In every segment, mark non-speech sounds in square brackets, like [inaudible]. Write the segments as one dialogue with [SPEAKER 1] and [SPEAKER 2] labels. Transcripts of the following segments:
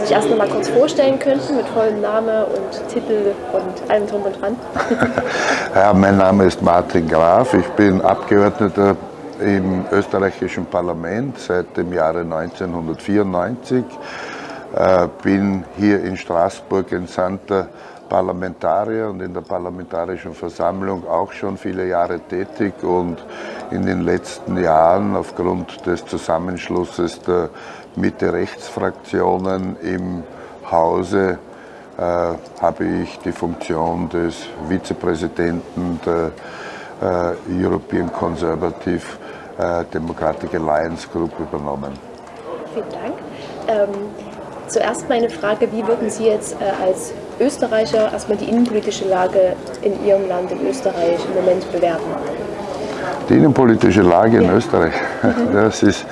[SPEAKER 1] Sich erst noch mal kurz vorstellen könnten mit vollem Name und Titel und allem drum und dran. [laughs]
[SPEAKER 2] ja, mein Name ist Martin Graf. Ich bin Abgeordneter im österreichischen Parlament seit dem Jahre 1994. Äh, bin hier in Straßburg entsandter Parlamentarier und in der Parlamentarischen Versammlung auch schon viele Jahre tätig und in den letzten Jahren aufgrund des Zusammenschlusses der Mitte-Rechts-Fraktionen im Hause äh, habe ich die Funktion des Vizepräsidenten der äh, European Conservative äh, Democratic Alliance Group übernommen.
[SPEAKER 1] Vielen Dank. Ähm, zuerst meine Frage, wie würden Sie jetzt äh, als Österreicher erstmal die innenpolitische Lage in Ihrem Land, in Österreich, im Moment bewerten?
[SPEAKER 2] Die innenpolitische Lage in ja. Österreich, [laughs] das ist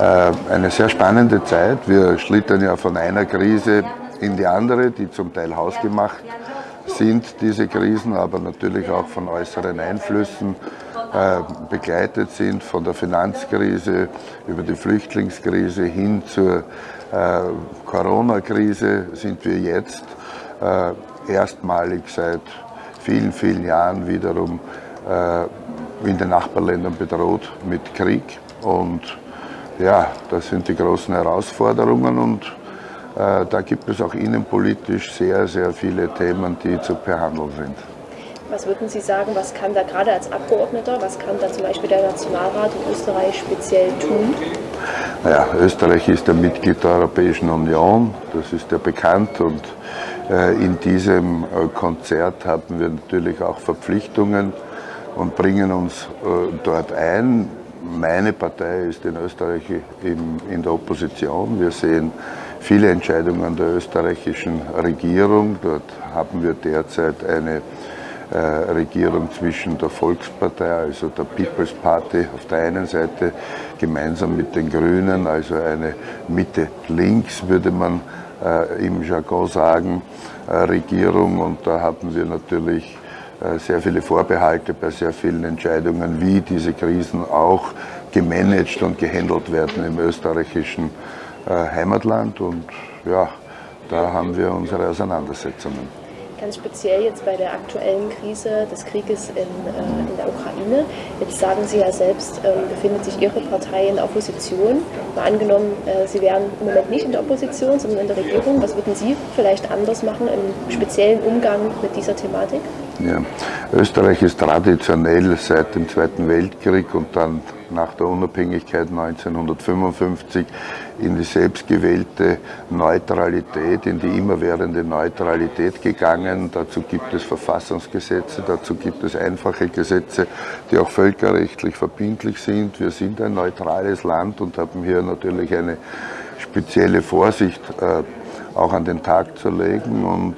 [SPEAKER 2] äh, eine sehr spannende Zeit. Wir schlittern ja von einer Krise in die andere, die zum Teil hausgemacht sind, diese Krisen, aber natürlich auch von äußeren Einflüssen äh, begleitet sind, von der Finanzkrise über die Flüchtlingskrise hin zur äh, Corona-Krise sind wir jetzt erstmalig seit vielen, vielen Jahren wiederum in den Nachbarländern bedroht mit Krieg. Und ja, das sind die großen Herausforderungen und äh, da gibt es auch innenpolitisch sehr, sehr viele Themen, die zu behandeln sind.
[SPEAKER 1] Was würden Sie sagen, was kann da gerade als Abgeordneter, was kann da zum Beispiel der Nationalrat in Österreich speziell tun?
[SPEAKER 2] Naja, Österreich ist ein Mitglied der Europäischen Union, das ist ja bekannt und äh, in diesem äh, Konzert haben wir natürlich auch Verpflichtungen und bringen uns äh, dort ein. Meine Partei ist in Österreich in der Opposition. Wir sehen viele Entscheidungen der österreichischen Regierung. Dort haben wir derzeit eine Regierung zwischen der Volkspartei, also der People's Party auf der einen Seite, gemeinsam mit den Grünen, also eine Mitte-Links, würde man äh, im Jargon sagen, äh, Regierung. Und da haben wir natürlich äh, sehr viele Vorbehalte bei sehr vielen Entscheidungen, wie diese Krisen auch gemanagt und gehandelt werden im österreichischen Heimatland. Und ja, da haben wir unsere Auseinandersetzungen
[SPEAKER 1] ganz speziell jetzt bei der aktuellen Krise des Krieges in, äh, in der Ukraine. Jetzt sagen Sie ja selbst, ähm, befindet sich Ihre Partei in der Opposition. Mal angenommen, äh, Sie wären im Moment nicht in der Opposition, sondern in der Regierung. Was würden Sie vielleicht anders machen im speziellen Umgang mit dieser Thematik?
[SPEAKER 2] Ja. Österreich ist traditionell seit dem Zweiten Weltkrieg und dann nach der Unabhängigkeit 1955 in die selbstgewählte Neutralität, in die immerwährende Neutralität gegangen. Dazu gibt es Verfassungsgesetze, dazu gibt es einfache Gesetze, die auch völkerrechtlich verbindlich sind. Wir sind ein neutrales Land und haben hier natürlich eine spezielle Vorsicht äh, auch an den Tag zu legen und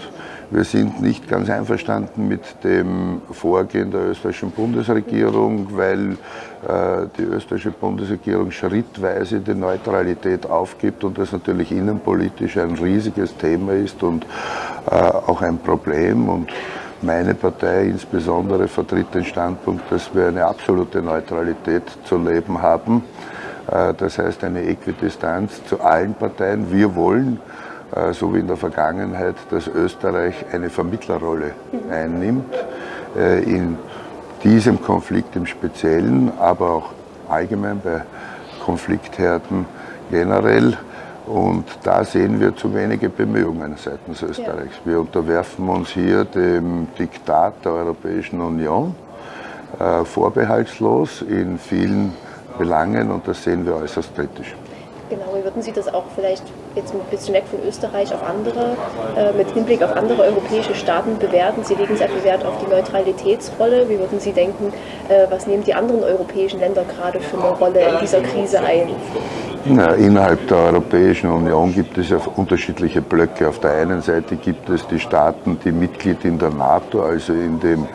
[SPEAKER 2] wir sind nicht ganz einverstanden mit dem Vorgehen der österreichischen Bundesregierung, weil äh, die österreichische Bundesregierung schrittweise die Neutralität aufgibt und das natürlich innenpolitisch ein riesiges Thema ist und äh, auch ein Problem. Und meine Partei insbesondere vertritt den Standpunkt, dass wir eine absolute Neutralität zu leben haben. Äh, das heißt eine Äquidistanz zu allen Parteien. Wir wollen so wie in der Vergangenheit, dass Österreich eine Vermittlerrolle einnimmt äh, in diesem Konflikt im Speziellen, aber auch allgemein bei Konfliktherden generell. Und da sehen wir zu wenige Bemühungen seitens Österreichs. Wir unterwerfen uns hier dem Diktat der Europäischen Union äh, vorbehaltslos in vielen Belangen und das sehen wir äußerst kritisch.
[SPEAKER 1] Genau, wie würden Sie das auch vielleicht jetzt ein bisschen weg von Österreich auf andere, äh, mit Hinblick auf andere europäische Staaten bewerten? Sie legen sehr viel Wert auf die Neutralitätsrolle. Wie würden Sie denken, äh, was nehmen die anderen europäischen Länder gerade für eine Rolle in dieser Krise ein?
[SPEAKER 2] Na, innerhalb der Europäischen Union gibt es ja unterschiedliche Blöcke. Auf der einen Seite gibt es die Staaten, die Mitglied in der NATO, also in dem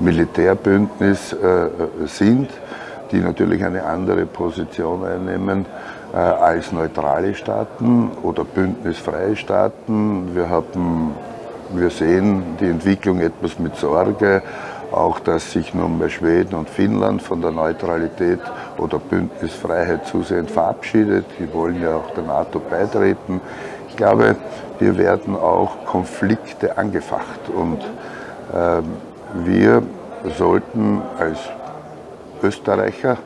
[SPEAKER 2] Militärbündnis äh, sind, die natürlich eine andere Position einnehmen äh, als neutrale Staaten oder bündnisfreie Staaten. Wir, haben, wir sehen die Entwicklung etwas mit Sorge, auch dass sich nun bei Schweden und Finnland von der Neutralität oder Bündnisfreiheit zusehends verabschiedet. Die wollen ja auch der NATO beitreten. Ich glaube, hier werden auch Konflikte angefacht und äh, wir sollten als Österreicher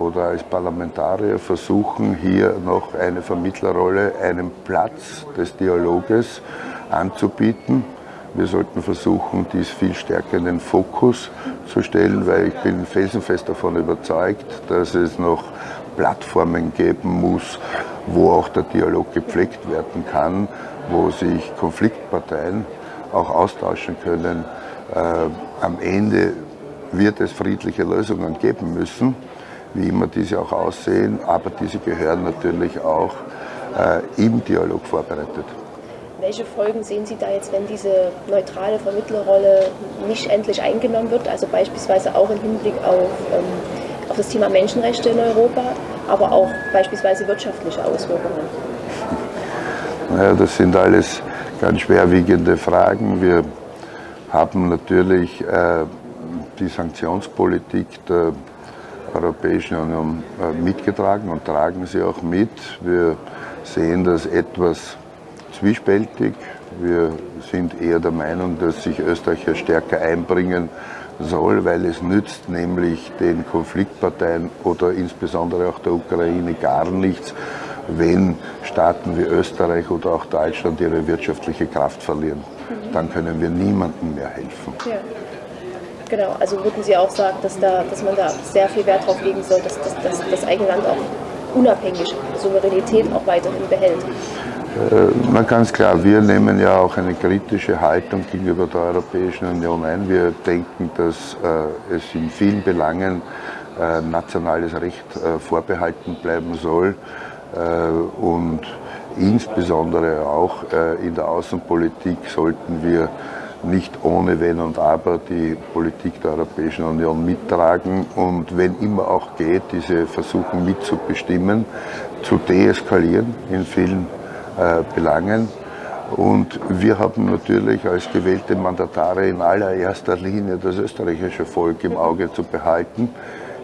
[SPEAKER 2] oder als Parlamentarier versuchen, hier noch eine Vermittlerrolle, einen Platz des Dialoges anzubieten. Wir sollten versuchen, dies viel stärker in den Fokus zu stellen, weil ich bin felsenfest davon überzeugt, dass es noch Plattformen geben muss, wo auch der Dialog gepflegt werden kann, wo sich Konfliktparteien auch austauschen können. Äh, am Ende wird es friedliche Lösungen geben müssen, wie immer diese auch aussehen, aber diese gehören natürlich auch äh, im Dialog vorbereitet.
[SPEAKER 1] Welche Folgen sehen Sie da jetzt, wenn diese neutrale Vermittlerrolle nicht endlich eingenommen wird, also beispielsweise auch im Hinblick auf, ähm, auf das Thema Menschenrechte in Europa, aber auch beispielsweise wirtschaftliche Auswirkungen? [laughs]
[SPEAKER 2] Naja, das sind alles ganz schwerwiegende Fragen. Wir haben natürlich äh, die Sanktionspolitik der Europäischen Union äh, mitgetragen und tragen sie auch mit. Wir sehen das etwas zwiespältig. Wir sind eher der Meinung, dass sich Österreich stärker einbringen soll, weil es nützt nämlich den Konfliktparteien oder insbesondere auch der Ukraine gar nichts, wenn Staaten wie Österreich oder auch Deutschland ihre wirtschaftliche Kraft verlieren. Dann können wir niemandem mehr helfen. Ja.
[SPEAKER 1] Genau, also würden Sie auch sagen, dass, da, dass man da sehr viel Wert darauf legen soll, dass, dass, dass das eigene Land auch unabhängig Souveränität auch weiterhin behält?
[SPEAKER 2] Äh, na ganz klar, wir nehmen ja auch eine kritische Haltung gegenüber der Europäischen Union ein. Wir denken, dass äh, es in vielen Belangen äh, nationales Recht vorbehalten bleiben soll und insbesondere auch in der Außenpolitik sollten wir nicht ohne Wenn und Aber die Politik der Europäischen Union mittragen und wenn immer auch geht, diese versuchen mitzubestimmen, zu deeskalieren in vielen äh, Belangen. Und wir haben natürlich als gewählte Mandatare in allererster Linie das österreichische Volk im Auge zu behalten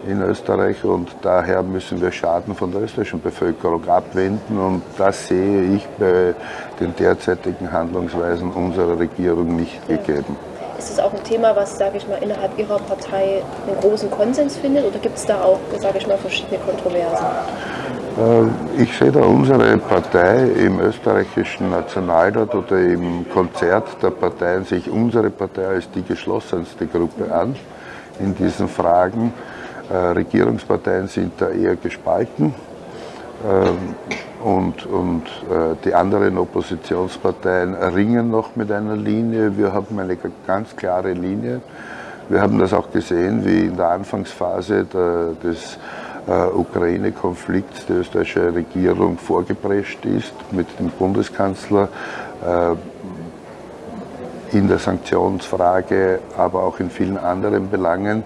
[SPEAKER 2] in Österreich und daher müssen wir Schaden von der österreichischen Bevölkerung abwenden und das sehe ich bei den derzeitigen Handlungsweisen unserer Regierung nicht ja. gegeben.
[SPEAKER 1] Ist es auch ein Thema, was, sage ich mal, innerhalb Ihrer Partei einen großen Konsens findet oder gibt es da auch, sage ich mal, verschiedene Kontroversen?
[SPEAKER 2] Äh, ich sehe da unsere Partei im österreichischen Nationalrat oder im Konzert der Parteien sich unsere Partei als die geschlossenste Gruppe an in diesen Fragen. Äh, Regierungsparteien sind da eher gespalten ähm, und, und äh, die anderen Oppositionsparteien ringen noch mit einer Linie. Wir haben eine ganz klare Linie. Wir haben das auch gesehen, wie in der Anfangsphase der, des äh, Ukraine-Konflikts die österreichische Regierung vorgeprescht ist mit dem Bundeskanzler in der Sanktionsfrage, aber auch in vielen anderen Belangen.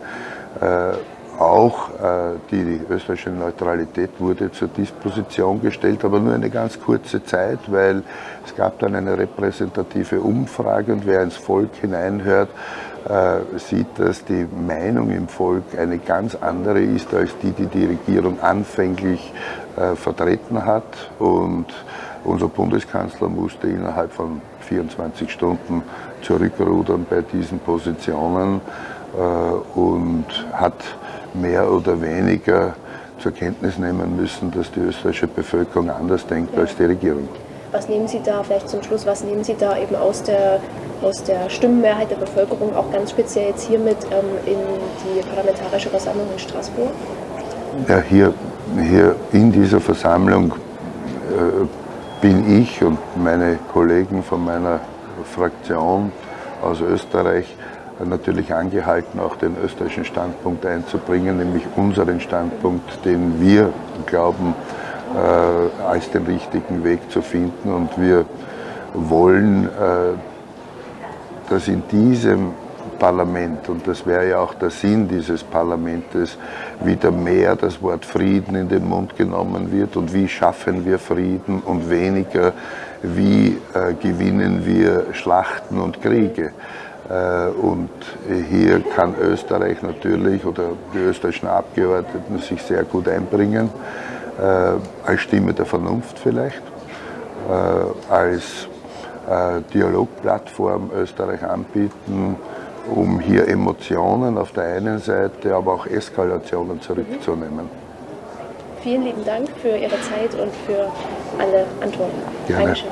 [SPEAKER 2] Auch äh, die österreichische Neutralität wurde zur Disposition gestellt, aber nur eine ganz kurze Zeit, weil es gab dann eine repräsentative Umfrage und wer ins Volk hineinhört, äh, sieht, dass die Meinung im Volk eine ganz andere ist als die, die die Regierung anfänglich äh, vertreten hat. Und unser Bundeskanzler musste innerhalb von 24 Stunden zurückrudern bei diesen Positionen äh, und hat mehr oder weniger zur Kenntnis nehmen müssen, dass die österreichische Bevölkerung anders denkt als die Regierung.
[SPEAKER 1] Was nehmen Sie da vielleicht zum Schluss, was nehmen Sie da eben aus der, aus der Stimmenmehrheit der Bevölkerung, auch ganz speziell jetzt hier mit ähm, in die Parlamentarische Versammlung in Straßburg?
[SPEAKER 2] Ja, hier, hier in dieser Versammlung äh, bin ich und meine Kollegen von meiner Fraktion aus Österreich natürlich angehalten, auch den österreichischen Standpunkt einzubringen, nämlich unseren Standpunkt, den wir glauben, äh, als den richtigen Weg zu finden. Und wir wollen, äh, dass in diesem Parlament, und das wäre ja auch der Sinn dieses Parlaments, wieder mehr das Wort Frieden in den Mund genommen wird und wie schaffen wir Frieden und weniger, wie äh, gewinnen wir Schlachten und Kriege. Äh, und hier kann Österreich natürlich oder die österreichischen Abgeordneten sich sehr gut einbringen, äh, als Stimme der Vernunft vielleicht. äh, als Dialogplattform Österreich anbieten, um hier Emotionen auf der einen Seite, aber auch Eskalationen zurückzunehmen.
[SPEAKER 1] Vielen lieben Dank für Ihre Zeit und für alle Antworten.
[SPEAKER 2] Gerne.
[SPEAKER 1] Dankeschön.